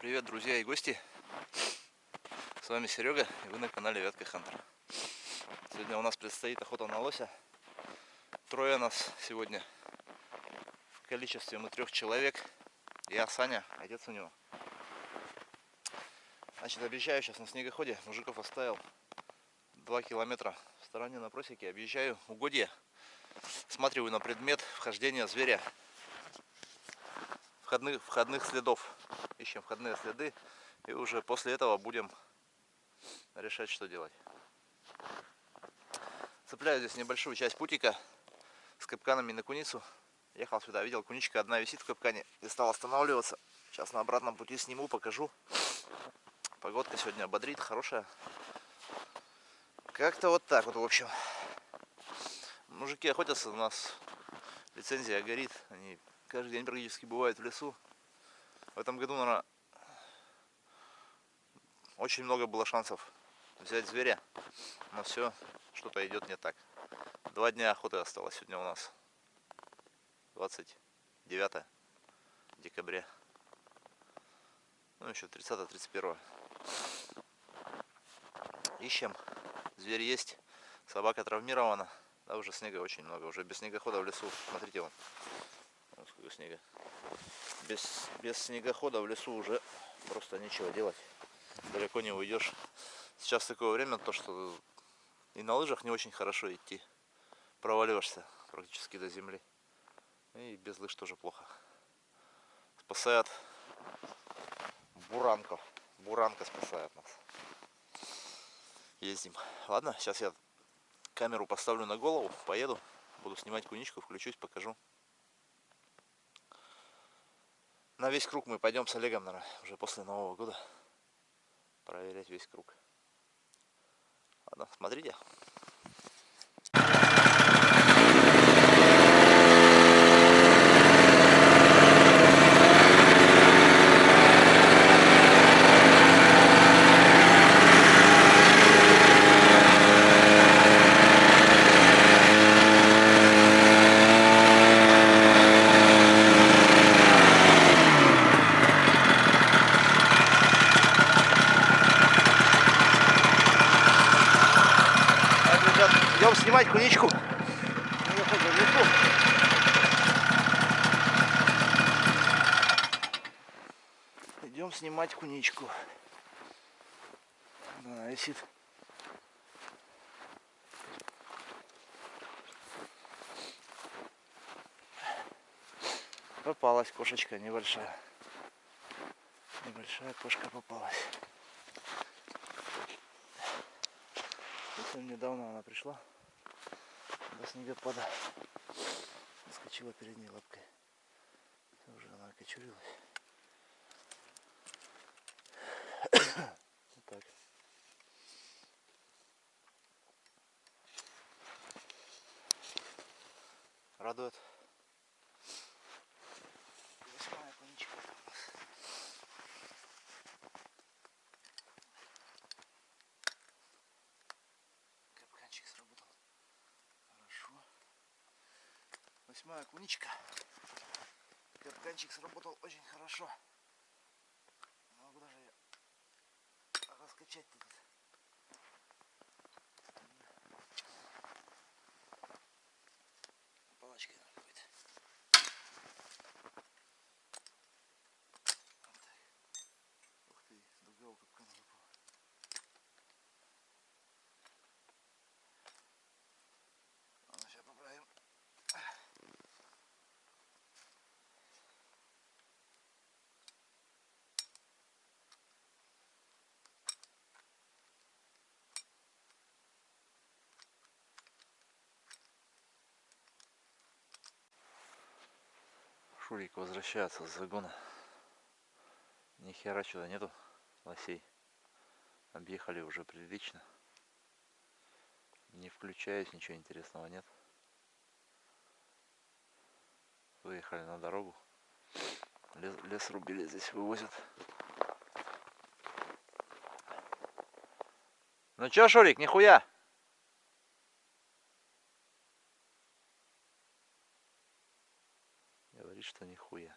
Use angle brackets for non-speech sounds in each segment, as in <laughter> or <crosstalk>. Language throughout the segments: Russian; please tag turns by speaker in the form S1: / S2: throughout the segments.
S1: Привет, друзья и гости! С вами Серега, и вы на канале Вятка Хантер. Сегодня у нас предстоит охота на лося. Трое нас сегодня в количестве мы трех человек. Я, Саня, отец у него. Значит, объезжаю сейчас на снегоходе. Мужиков оставил 2 километра в стороне на просеке. Объезжаю угодья. Смотрю на предмет вхождения зверя. Входных, входных следов ищем входные следы и уже после этого будем решать, что делать. Цепляю здесь небольшую часть путика с капканами на куницу. Ехал сюда, видел, куничка одна висит в капкане и стал останавливаться. Сейчас на обратном пути сниму, покажу. Погодка сегодня бодрит, хорошая. Как-то вот так вот, в общем. Мужики охотятся, у нас лицензия горит. Они каждый день практически бывают в лесу. В этом году, наверное, очень много было шансов взять зверя, но все, что-то идет не так. Два дня охоты осталось сегодня у нас. 29 декабря. Ну, еще 30-31. Ищем. Зверь есть. Собака травмирована. Да, уже снега очень много. Уже без снегохода в лесу. Смотрите, вон. Вон сколько снега без, без снегохода в лесу уже просто нечего делать. Далеко не уйдешь. Сейчас такое время, то что и на лыжах не очень хорошо идти. Проваливаешься практически до земли. И без лыж тоже плохо. Спасает буранка. Буранка спасает нас. Ездим. Ладно, сейчас я камеру поставлю на голову, поеду. Буду снимать куничку, включусь, покажу. на весь круг мы пойдем с Олегом, наверное, уже после Нового года. Проверять весь круг. Ладно, смотрите. Идем снимать куничку. Идем снимать куничку. Да, висит. Попалась кошечка небольшая. Небольшая кошка попалась. Совсем недавно она пришла до снегопада. Скочила передней лапкой. Уже она окочурилась. вот так. Радует. Восьмая кончика у нас. Капканчик сработал. Хорошо. Восьмая куничка. Капканчик сработал очень хорошо. Могу даже ее раскачать тут. Палочкой надо будет. Вот так. Ух ты, дуга у капкана выпала. Ладно, сейчас поправим. Шурик возвращается с загона. Ни хера сюда нету лосей. Объехали уже прилично. Не включаясь, ничего интересного нет. Выехали на дорогу. Лес, лес рубили, здесь вывозят. Ну чё, Шурик, нихуя? и что нихуя.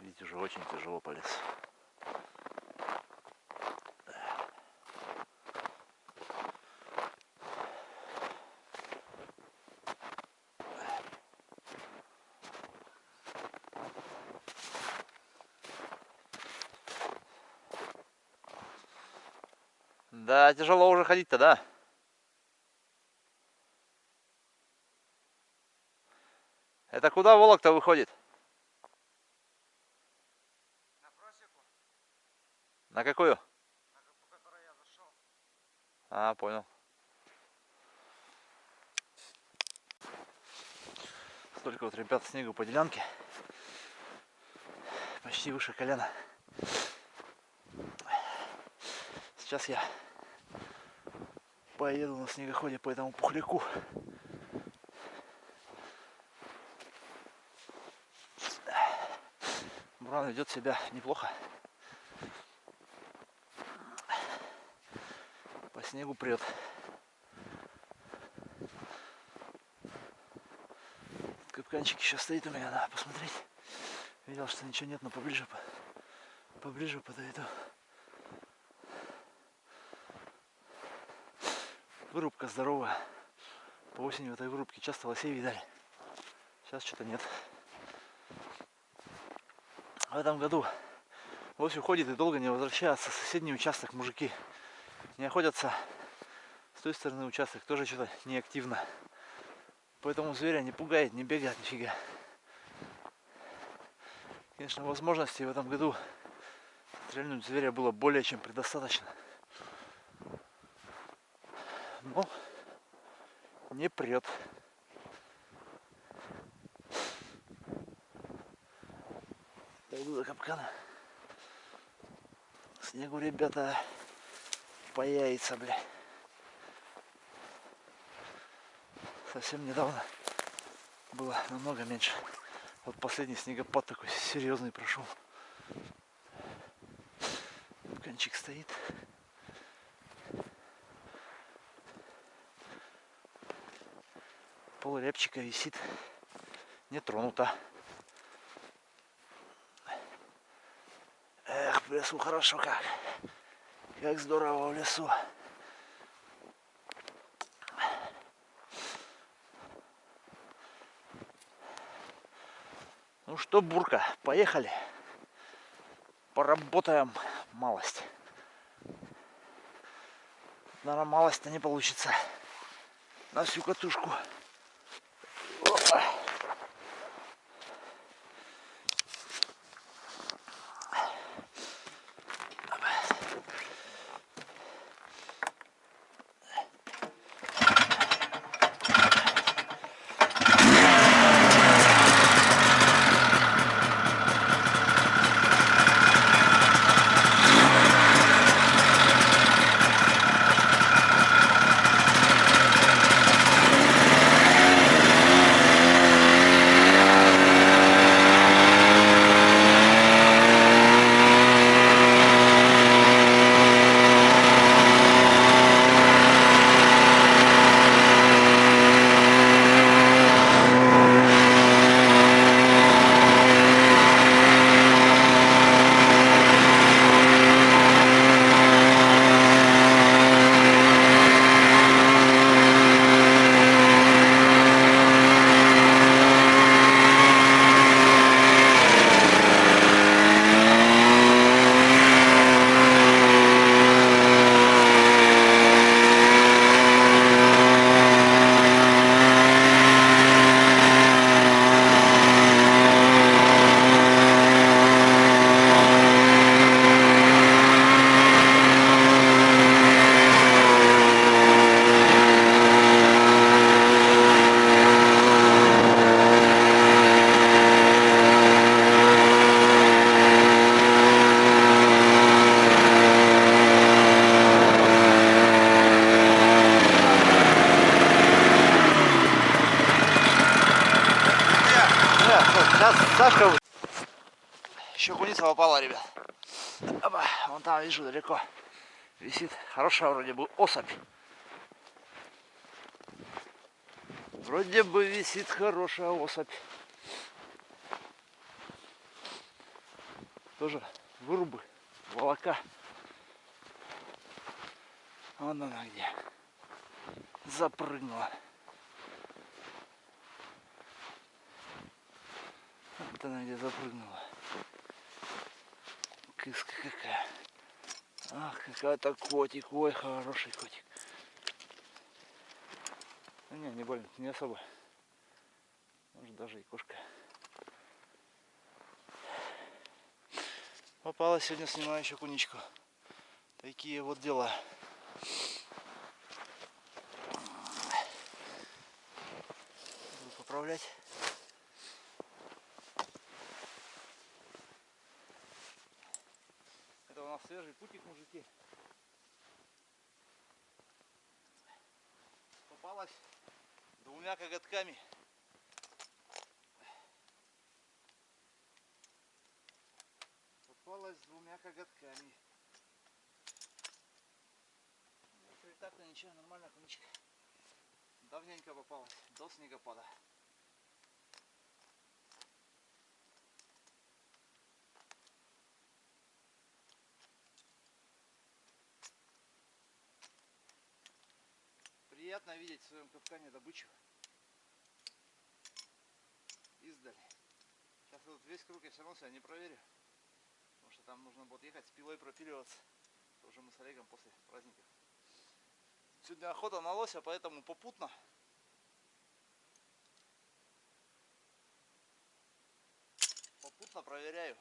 S1: Видите, уже очень тяжело полез. Да, тяжело уже ходить-то, да? Это куда волок-то выходит?
S2: На просеку,
S1: На какую?
S2: на по которой я зашел.
S1: А, понял. Столько вот ребят снегу по делянке. Почти выше колена. Сейчас я поеду на снегоходе по этому пухляку. Буран ведет себя неплохо. По снегу прет. Капканчик еще стоит у меня, надо посмотреть. Видел, что ничего нет, но поближе, по- поближе подойду. Вырубка здоровая. По осени в этой вырубке часто лосей видали. Сейчас что-то нет. В этом году лось уходит и долго не возвращается. Соседний участок мужики не охотятся. С той стороны участок тоже что-то неактивно. Поэтому зверя не пугает, не бегает нифига. Конечно, возможностей в этом году стрельнуть зверя было более чем предостаточно. Но не прет. Дойду до капкана. Снегу, ребята, по яйца, бля. Совсем недавно было намного меньше. Вот последний снегопад такой серьезный прошел. Кончик стоит. Пол рябчика висит. Не тронута. Эх, в лесу хорошо как. Как здорово в лесу. Ну что, Бурка, поехали. Поработаем малость. Наверное, малость-то не получится. На всю катушку. Опа. <sighs> <sighs> Сейчас Сашка... Еще куница попала, ребят. Опа, вон там, вижу, далеко. Висит. Хорошая вроде бы особь. Вроде бы висит хорошая особь. тоже вырубы, волока. Вон она где. Запрыгнула. Она где запрыгнула. Кыска какая. Ах, какая-то котик. Ой, хороший котик. Ну, не, не больно, не особо. Может даже и кошка. Попалась сегодня, снимаю еще куничку. Такие вот дела. Буду поправлять. Это у нас свежий путик, мужики. Попалась двумя коготками. Попалась двумя коготками. Ну, так-то ничего, нормально, куничка. Давненько попалась, до снегопада. Приятно видеть в своем капкане добычу. Издали. Сейчас вот весь круг я все равно себя не проверю. Потому что там нужно будет ехать с пилой пропиливаться. Уже мы с Олегом после праздников. Сегодня охота на лося, поэтому попутно. Попутно проверяю.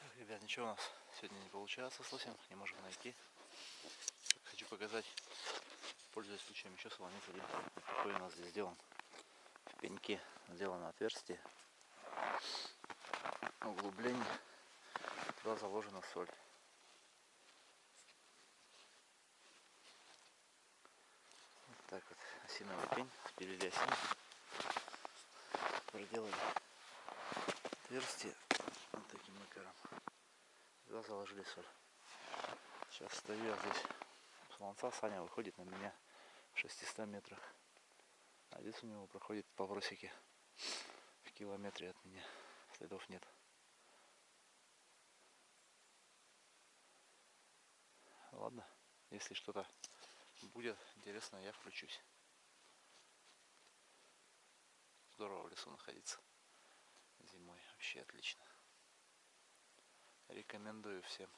S1: Так, ребят, ничего у нас сегодня не получается с лосем, не можем найти. Показать, пользуясь случаем, еще солонец один. Какой у нас здесь сделан. В пеньке сделано отверстие. Углубление. Туда заложена соль. Так вот осиновый пень, спилили осину. Проделали отверстие вот таким макаром. Туда заложили соль. Сейчас стою я здесь Солонца Саня выходит на меня в 600 метрах. А здесь у него проходит по просеке в километре от меня. Следов нет. Ладно, если что-то будет интересно, я включусь. Здорово в лесу находиться зимой. Вообще отлично. Рекомендую всем.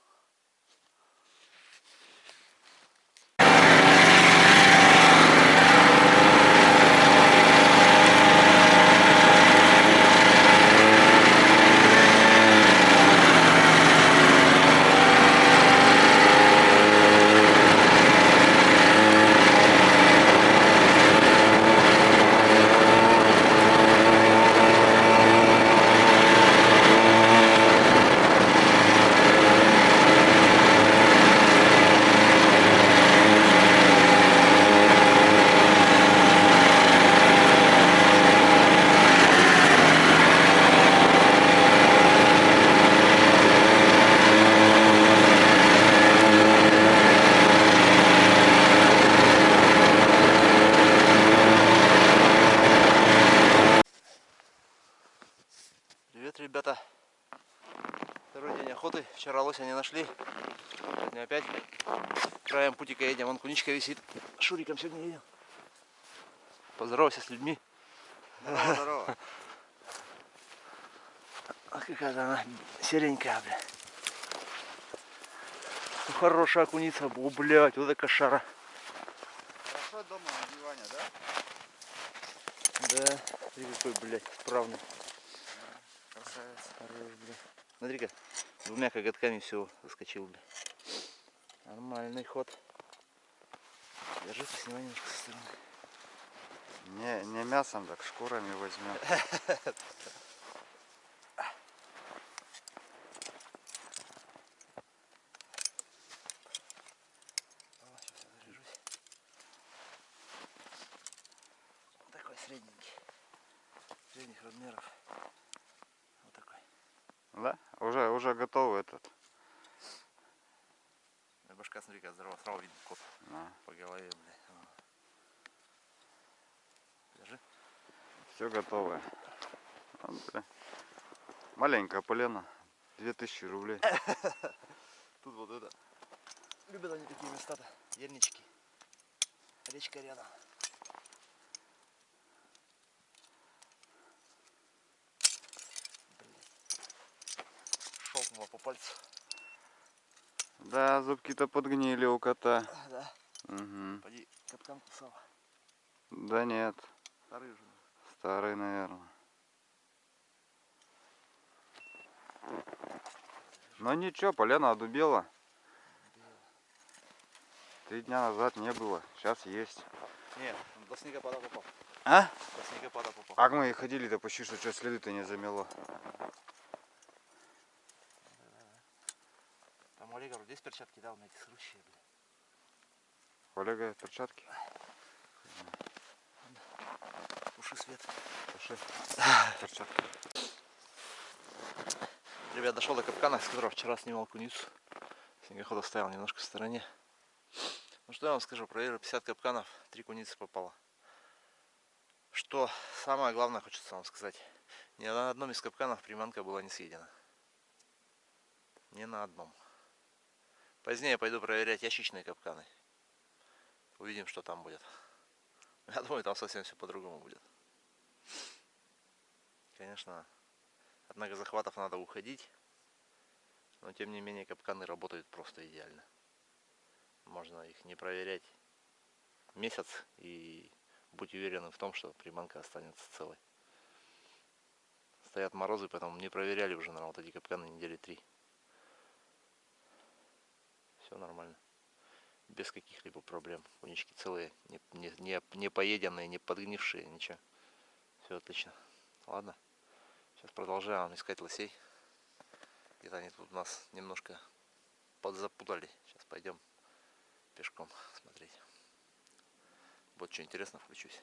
S1: Привет, ребята. Второй день охоты. Вчера лося не нашли. Сегодня опять краем путика куничка висит. Шуриком сегодня едем. Поздоровайся с людьми.
S2: Здорово, <laughs> здорово.
S1: А какая-то она серенькая, бля. Ну, хорошая куница. О, блядь, вот это кошара.
S2: Хорошо дома на диване, да?
S1: Да, ты какой, блядь, справный.
S2: Красавец.
S1: Хорош, бля. Смотри-ка, двумя коготками все заскочил, бля. Нормальный ход. Держи, поснимай немножко со стороны.
S2: Не, не мясом, так шкурами возьмем. <laughs>
S1: Такой средненький. Средних размеров. Вот такой.
S2: Да? Уже, уже готовый этот.
S1: Башка, смотри, как здорово. Сразу видно кот
S2: Да.
S1: по голове, бля. О. Держи.
S2: Все. Вот, бля. Маленькая полена. 2000 рублей. <laughs>
S1: Тут вот это. Любят они такие места-то. Ельнички. Речка рядом. Шелкнуло по пальцу.
S2: Да, зубки-то подгнили у кота.
S1: Да.
S2: Угу.
S1: Поди, капкан кусал.
S2: Да нет,
S1: Старый же.
S2: старый, наверное. Но ничего, полена одубела. Три дня назад не было, сейчас есть.
S1: Нет, до снегопада попал.
S2: А?
S1: До снегопада попал.
S2: А мы и ходили-то почти, что что следы-то не замело.
S1: Там Олег говорит, здесь перчатки дал на эти срущие, блин.
S2: Олега перчатки.
S1: Уши свет.
S2: Пошли. Перчатки.
S1: Ребят, дошел до капкана, с которого вчера снимал куницу. Снегохода стоял немножко в стороне. Ну что я вам скажу, проверил 50 капканов, 3 куницы попало. Что самое главное хочется вам сказать. Ни на одном из капканов приманка была не съедена. Ни на одном. Позднее пойду проверять ящичные капканы. Увидим, что там будет. <laughs> Я думаю, там совсем все по-другому будет. Конечно, от многозахватов надо уходить. Но тем не менее капканы работают просто идеально. Можно их не проверять месяц и будь уверенным в том, что приманка останется целой. Стоят морозы, поэтому не проверяли уже, наверное, вот эти капканы недели три. Все нормально. Без каких-либо проблем. Унички целые, не, не, не, поеденные, не подгнившие, ничего. Все отлично. Ладно. Сейчас продолжаем искать лосей. Где-то они тут нас немножко подзапутали. Сейчас пойдем пешком смотреть. Будет что интересно, включусь.